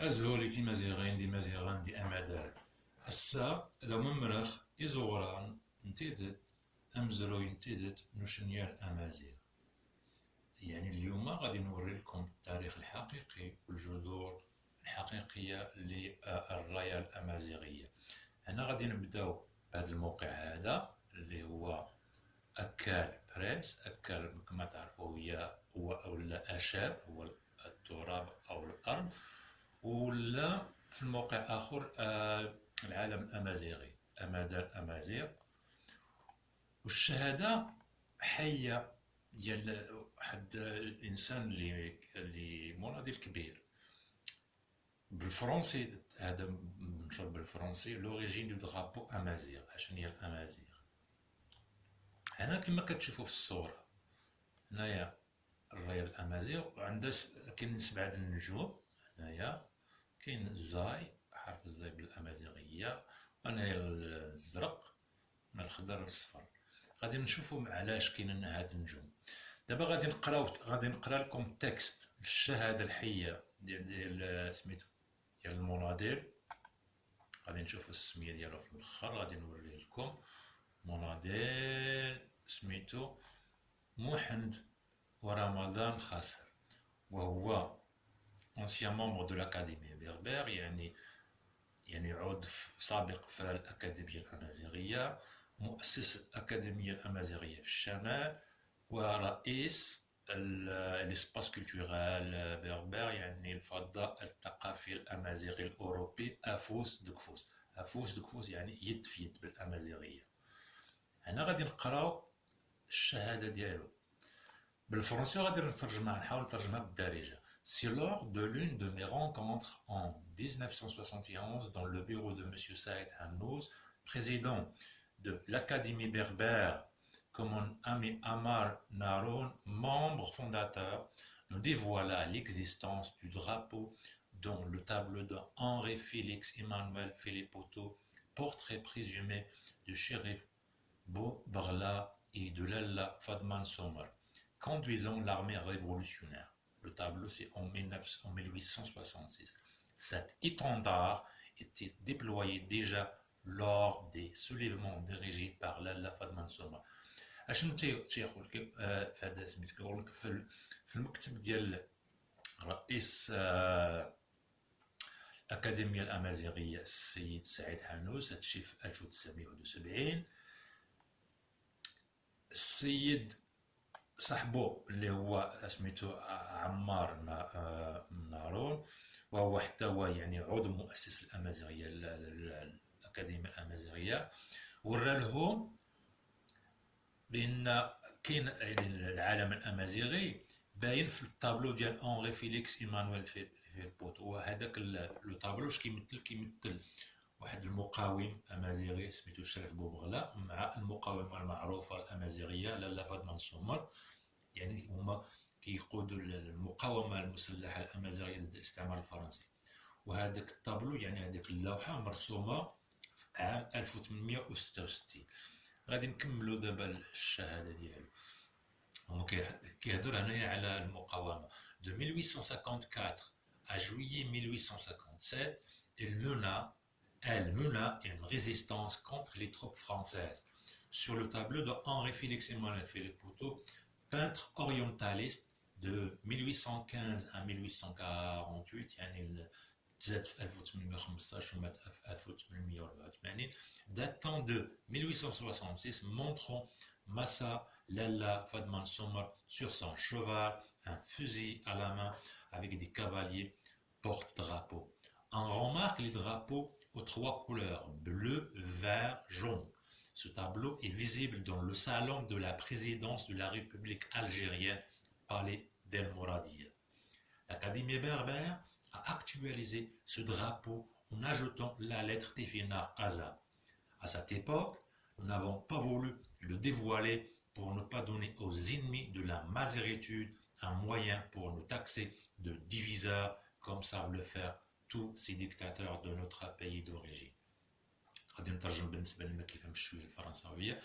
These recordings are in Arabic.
أزهولي تي مزيغين دي مزيغان دي أمدار السا لو ممرخ إزوران نتيدت أمزرو ينتيدت نشنيال أمازيغ. يعني اليوم غادي نوري لكم التاريخ الحقيقي والجذور الحقيقية للراية الأمازيغية. هنا غادي نبداو بهذا الموقع هذا اللي هو أكال بريس. أكال كما تعرفوا هي هو أولا أشاب هو التراب ولا في الموقع آخر آه، العالم الأمازيغي أمادة أمازيغ. والشهادة حية ديال واحد الإنسان اللي اللي مناضل كبير. بالفرنسي هذا منشور بالفرنسي l'origine du drapeau amazigh اشنو هي الأمازيغ. هنا كما كتشوفوا في الصورة هنايا الراية الأمازيغ وعندها كاين سبعة النجوم هنايا. كاين الزاي حرف الزاي بالأمازيغية وهنايا الزرق من الخضر والصفر غادي نشوفوا علاش كاينين هاد النجوم. دابا غادي نقراو غادي نقرا لكم التكست الشهادة الحية ديال ديال سميتو ديال المناضل غادي نشوفوا السمية ديالو في الأخر غادي نوريه لكم. مناضل سميتو محمد ورمضان خاسر. وهو ancien membre de l'Académie berbère يعني يعني عضو سابق في الأكاديمية الأمازيغية مؤسس الأكاديمية الأمازيغية في الشمال ورئيس l'espace culturel berbère يعني الفضاء الثقافي الأمازيغي الأوروبي أفوس دكفوس أفوس دكفوس يعني يد في يد بالأمازيغية هنا غادي نقراو الشهادة ديالو بالفرنسي غادي نترجمها نحاول نترجمها بالدارجة C'est lors de l'une de mes rencontres en 1971 dans le bureau de M. Saïd Hannouz, président de l'Académie berbère, comme mon ami Amar Naroun, membre fondateur, nous dévoila l'existence du drapeau dont le tableau de Henri Félix Emmanuel Philippoto, portrait présumé du shérif Barla et de Lalla Fadman Sommer, conduisant l'armée révolutionnaire. Le tableau, c'est en, 1866. Cet étendard était déployé déjà lors des soulèvements dirigés par Lalla Fadman Soma. اشنو تيقول لك في هذا سميت كيقول لك في المكتب ديال رئيس الأكاديمية الأمازيغية السيد سعيد حانوس هادشي في 1971 السيد صاحبو اللي هو سميتو عمار نارون وهو حتى هو يعني عضو مؤسس الأمازيغية الأكاديمية الأمازيغية. ورا لهم بأن كاين العلم الأمازيغي باين في الطابلو ديال Henri Félix Emmanuel Philippoteaux وهذاك le tableau اش كيمثل؟ كيمثل واحد المقاوم أمازيغي سميتو الشريف بوبغلا مع المقاومه المعروفه الأمازيغية لالا فاطمه نسومر يعني هما كيقودوا المقاومة المسلحة الأمازيغية ضد الاستعمار الفرنسي. وهذاك الطابلو يعني هذيك اللوحة مرسومة في عام 1866 غادي نكملوا دابا الشهادة ديالو. هو كيهضر هنايا على المقاومة. de 1854 à juillet 1857 il mena elle mena une résistance contre les troupes françaises. Sur le tableau de Henri Félix Emmanuel Philippe Poutot, peintre orientaliste de 1815 à 1848 datant de 1866 montrant Massa Lalla Fadman Sommer sur son cheval, un fusil à la main avec des cavaliers porte-drapeau. On remarque les drapeaux trois couleurs, bleu, vert, jaune. Ce tableau est visible dans le salon de la présidence de la République algérienne, Palais d'El Mouradia. L'Académie berbère a actualisé ce drapeau en ajoutant la lettre Tefina Aza. À cette époque, nous n'avons pas voulu le dévoiler pour ne pas donner aux ennemis de la mazéritude un moyen pour nous taxer de diviseurs comme savent le faire tous ces dictateurs de notre pays d'origine. غادي نترجم بالنسبة لما كيفهمش شوية الفرنساوية.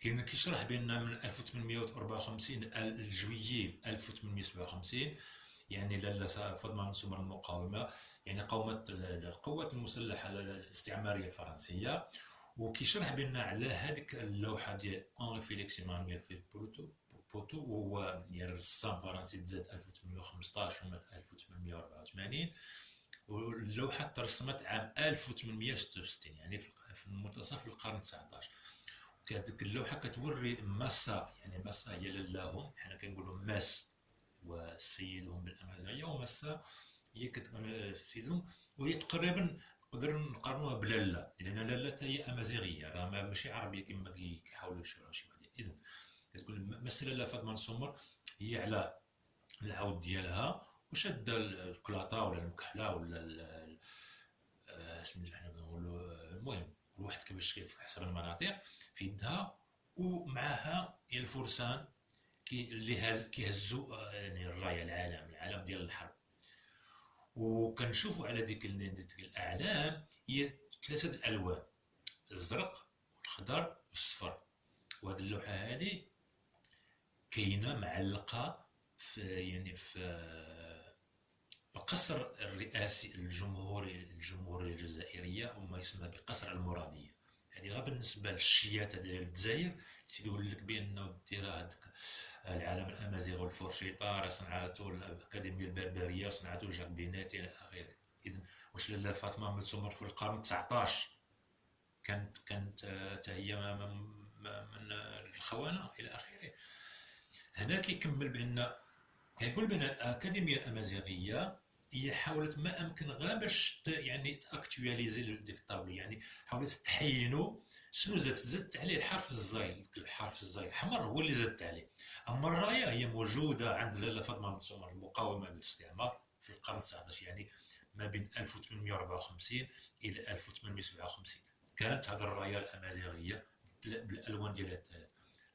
كاين كيشرح بان من 1854 لجويي 1857 يعني لالا فاطمه بن سمر المقاومه يعني قاومت القوات المسلحة الاستعمارية الفرنسية. وكيشرح بان على هذيك اللوحة ديال Henri Félix Emmanuel Philippoteaux بوتو وهو يعني رسام فرنسي تزاد 1815 ومات 1884 واللوحه ترسمت عام 1866 يعني في منتصف القرن 19 كانت اللوحة كتوري ماسا يعني ماسا هي لالاهم حنا كنقولوا ماس وسيدهم بالأمازيغية وماسا هي كتكون سيدهم. وهي تقريبا نقدر نقارنوها بلالا لأن لالا حتى هي أمازيغية راه ماشي عربية كما كيحاولوا يشيروا شي واحد اذا كتقول ماسا لالا فاطمة السمر هي على العود ديالها. وشاده الكلاطه ولا المكحلة ولا آه، سميتو حنا كنقولوا المهم كل واحد كيفاش في حسب المناطق في يدها ومعها الفرسان كي اللي هز كيهزوا آه، يعني الراية العالم العالم ديال الحرب. وكنشوفوا على ديك الأعلام هي ثلاثة الالوان الزرق والخضر والصفر وهذه اللوحة هذه كاينة معلقة في يعني في القصر الرئاسي الجمهوري الجمهوريه الجزائرية وما يسمى بقصر المرادية. هذه غير بالنسبة للشياته ديال الجزائر تيقول لك بانه دير هذاك العالم الامازيغ والفرشيطة راه صنعته الأكاديمية البربرية صنعته جاك بيناتي إلى آخره. اذا واش لاله فاطمة من تمر في القرن 19 كانت كانت حتى هي من الخونه إلى آخره. هنا كيكمل بأن كيقول بأن الأكاديمية الأمازيغية هي حاولت ما أمكن غير باش يعني تاكتواليزي ديك الطابلو يعني حاولت تحينو شنو زادت زدت عليه الحرف الزاي الحرف الزاي الحمر هو اللي زدت عليه. أما الراية هي موجودة عند لاله فاطمه المقاومة للاستعمار في القرن 19 يعني ما بين 1854 إلى 1857 كانت هذه الراية الأمازيغية بالألوان ديالها الثلاث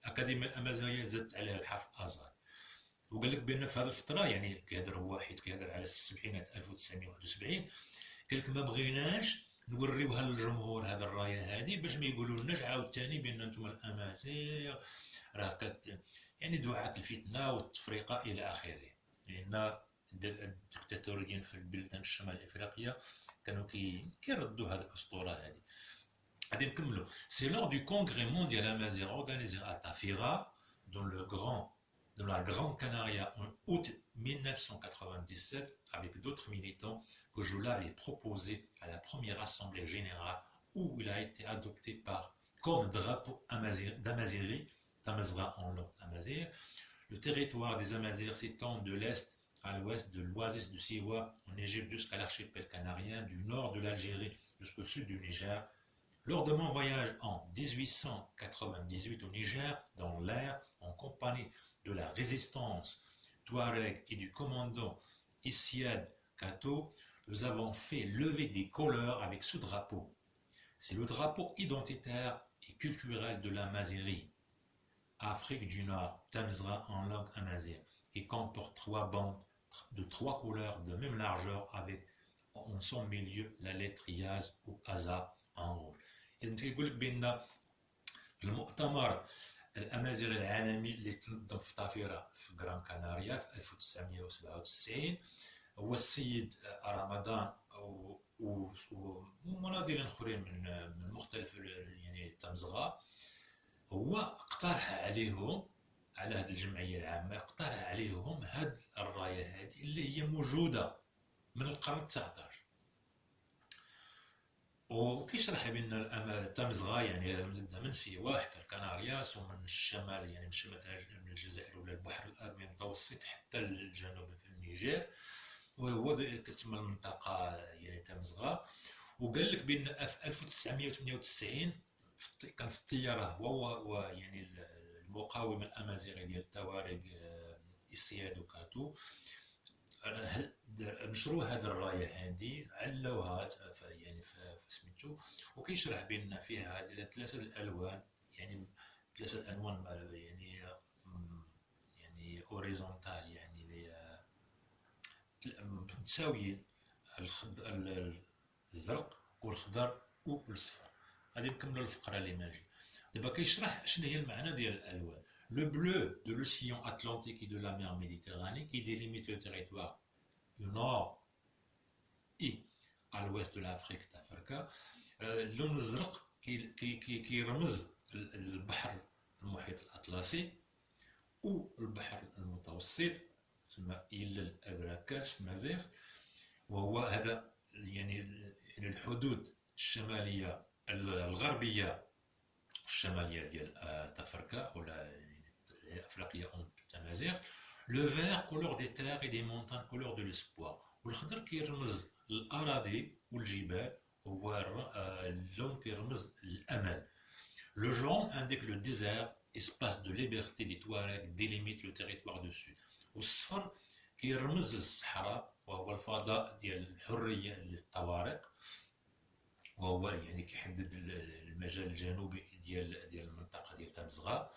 الأكاديمية الأمازيغية زدت عليها الحرف ازار وقال لك بأن في هذه الفترة يعني كيهضر هو حيت كيهضر على السبعينات 1971 قال لك ما بغيناش نوريوها للجمهور هذا الراية هذه باش ما يقولوا عاوتاني بأن أنتم الأمازيغ راه كت يعني دعاة الفتنة والتفرقة إلى آخره. لأن الدكتاتوريين في البلدان الشمال الإفريقية كانوا كي كيردوا هذه الأسطورة هذه. غادي نكملوا c'est lors du Congrès mondial amazigh organisé à Tafira dans le Gran de la Grande Canaria en août 1997 avec d'autres militants que je l'avais proposé à la première assemblée générale où il a été adopté par comme drapeau d'Amaziri, Tamazra en langue Amazir. Le territoire des Amazirs s'étend de l'est à l'ouest de l'oasis de Siwa en Égypte jusqu'à l'archipel canarien, du nord de l'Algérie jusqu'au sud du Niger. Lors de mon voyage en 1898 au Niger, dans l'air, en compagnie de la résistance Touareg et du commandant Issiad Kato, nous avons fait lever des couleurs avec ce drapeau. C'est le drapeau identitaire et culturel de la Mazérie. Afrique du Nord, Tamzra en langue amazigh, qui comporte trois bandes de trois couleurs de même largeur avec en son milieu la lettre Yaz ou Aza en rouge. الأمازيغ العالمي اللي تنظم في طافيرا في غران كاناريا في 1997 هو السيد رمضان ومناضلين آخرين من من مختلف يعني التمزغة. هو اقترح عليهم على هذه الجمعية العامة اقترح عليهم هذه الراية هذه اللي هي موجودة من القرن 19 وكيشرح بان التمزغه يعني من سيوا حتى الكنارياس ومن الشمال يعني من شمال من الجزائر ولا البحر الابيض المتوسط حتى الجنوب في النيجر وهو كتسمى المنطقة يعني تمزغة. وقال لك بان في 1998 كان في الطيارة هو يعني المقاومة الامازيغي ديال التوارق إسياد وكاتو. نشروا هذه الراية هذه علوها يعني في سميتو وكيشرح بان فيها هذه ثلاثة الألوان يعني ثلاثة الالوان يعني يعني اوريزونتال يعني متساويين الزرق والخضر والصفر غادي نكملوا الفقرة اللي ماجي دابا كيشرح شنو هي المعنى ديال الألوان. Le bleu de l'océan Atlantique et de la mer Méditerranée qui délimite le territoire du nord et à l'ouest de l'Afrique تافركا اللون الزرق كيرمز البحر المحيط الأطلسي والبحر المتوسط تسمى إلى الأبراكاس في مازيغ وهو هذا يعني الحدود الشمالية الغربية الشمالية ديال تافركا ولا أفريقيا تمازيغ le vert couleur des terres et des montagnes couleur de l'espoir والخضر كيرمز الأراضي والجبال هو اللون كيرمز الأمل. le jaune indique le désert espace de liberté des Touaregs délimite le territoire du sud والصفر كيرمز للصحراء وهو الفضاء ديال الحرية للطوارق. وهو يعني كيحدد المجال الجنوبي ديال ديال المنطقة ديال تمزغة.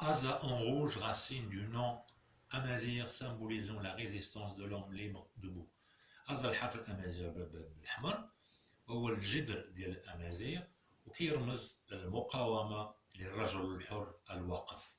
Aza en rouge racine du nom Amazir symbolisant la résistance de l'homme libre debout. Aza الحرف الأمازيغ بالأحمر هو الجذر ديال الأمازيغ وكيرمز للمقاومة للرجل الحر الواقف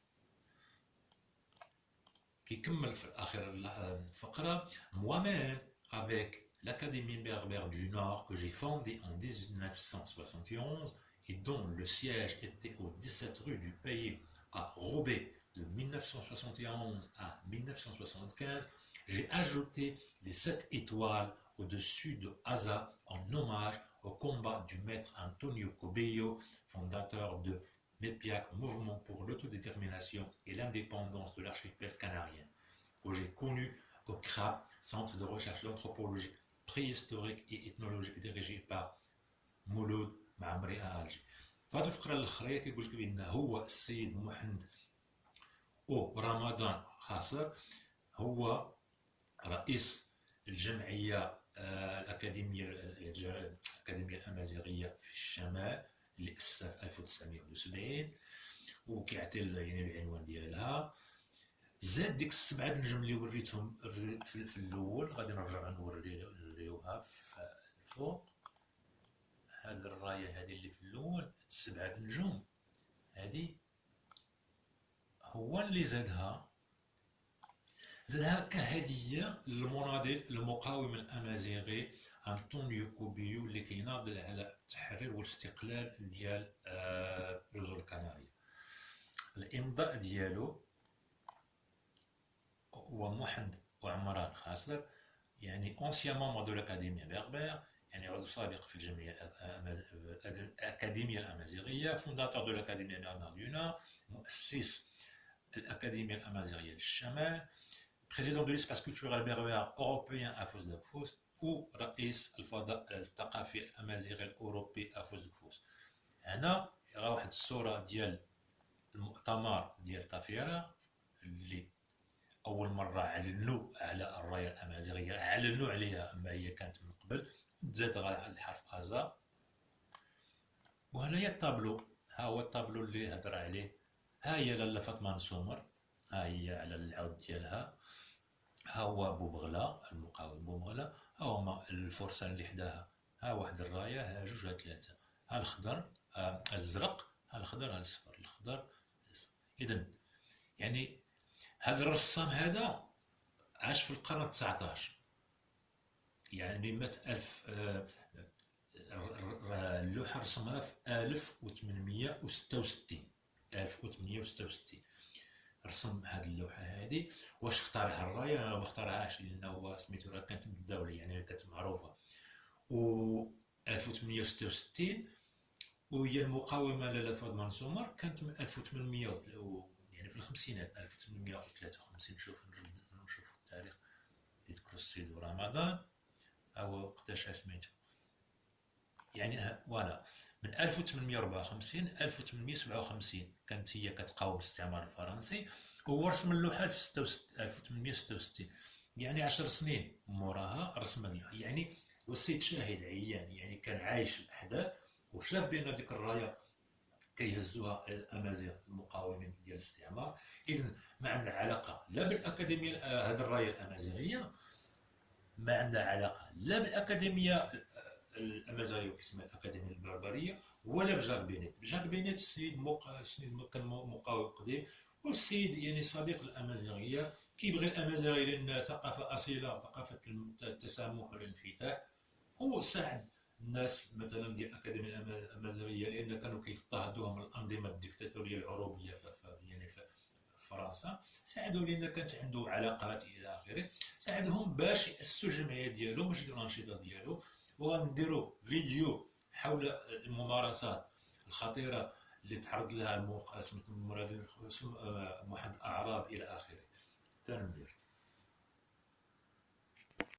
كيكمل في الاخر الفقره moi-même avec l'Académie berbère du Nord que j'ai fondée en 1971 et dont le siège était aux 17 rues du pays à Robé de 1971 à 1975, j'ai ajouté les sept étoiles au-dessus de Asa en hommage au combat du maître Antonio Cobello, fondateur de MEPIAC, Mouvement pour l'autodétermination et l'indépendance de l'archipel canarien, que j'ai connu au CRA, Centre de recherche d'anthropologie préhistorique et ethnologique dirigé par Mouloud Mamre à Alger. فهذه الفقرة الأخرى كيقول لك بأن هو السيد محمد. أو رمضان خاصر هو رئيس الجمعية الأكاديمية الأكاديمية الأمازيغية في الشمال اللي اسسها في 1970 وكيعطي يعني العنوان ديالها. زاد ديك السبعة نجم اللي وريتهم في الأول غادي نرجع نوريوها في الفوق. هاد الراية هذه اللي في الأول السبعة نجوم هذه هو اللي زادها. زادها كهديه للمناضل المقاوم الأمازيغي أنطونيو كوبيو اللي كيناضل على التحرير والاستقلال ديال جزر الكنارية الإمضاء ديالو هو محمد وعمران خاصر يعني ancien membre de l'Académie berbère يعني عضو سابق في الجمعية الأكاديمية الأمازيغية fondateur de l'Académie berbère du nord مؤسس الأكاديمية الأمازيغية للشمال président de l'espace culturel berbère européen أفوس دافوس ورئيس الفضاء الثقافي الامازيغي الاوروبي افوز كفوس هنا راه واحد الصورة ديال المؤتمر ديال طافيرا اللي أول مرة اعلنوا على الراية الأمازيغية اعلنوا عليها أما هي كانت من قبل. تزاد غير الحرف ازا وهنايا الطابلو. ها هو الطابلو اللي هضر عليه. ها هي لاله فاطمة نسومر. ها هي على العود ديالها. ها هو بوبغلا المقاوم بوبغلا ها هما الفرسان اللي حداها. ها واحد الراية ها جوج ها ثلاثة. ها الخضر ها الزرق ها الخضر ها الصفر الخضر اذا يعني هذا الرسام هذا عاش في القرن 19 يعني مات ألف آه، اللوحة رسمها في 1866 1866 رسم هذه اللوحة هذه واش اختارها الراية؟ أنا ما اختارهاش لأنه هو سميتو راه كانت متداوله يعني كانت معروفة. و 1866 وهي المقاومة لاله فاطمه سومر كانت من 1800 يعني في الخمسينات 1853 نشوف نشوف التاريخ يذكر السيد رمضان أو وقتاش سميتو يعني فوالا. من 1854 1857 كانت هي كتقاوم الاستعمار الفرنسي وهو رسم اللوحه في 1866 يعني 10 سنين موراها رسم اللوحة. يعني والسيد شاهد عيان يعني كان عايش الأحداث وشاف بأن ديك الراية كيهزوها الأمازيغ المقاومين ديال الاستعمار. اذا ما عندها علاقة لا بالأكاديمية هذه الراية الأمازيغية ما عندها علاقه لا بالأكاديمية الأمازيغية وكيسمى الأكاديمية البربرية ولا بجاك بينيت. جاك بينيت السيد مق... السيد كان مقاوم قديم والسيد يعني صديق الأمازيغية. كيبغي الأمازيغي لأن ثقافة أصيلة وثقافة التسامح والانفتاح. هو ساعد الناس مثلا ديال الأكاديمية الأمازيغية لأن كانوا كيضطهدوهم الأنظمة الديكتاتوريه العروبية في يعني في فرنسا ساعدوا لأن كانت عنده علاقات إلى آخره ساعدهم باش ياسسوا الجمعيه ديالو باش يديروا الأنشطة ديالو وغنديروا فيديو حول الممارسات الخطيرة اللي تعرض لها الموقع سميتو محمد الاعراب إلى آخره. تنمير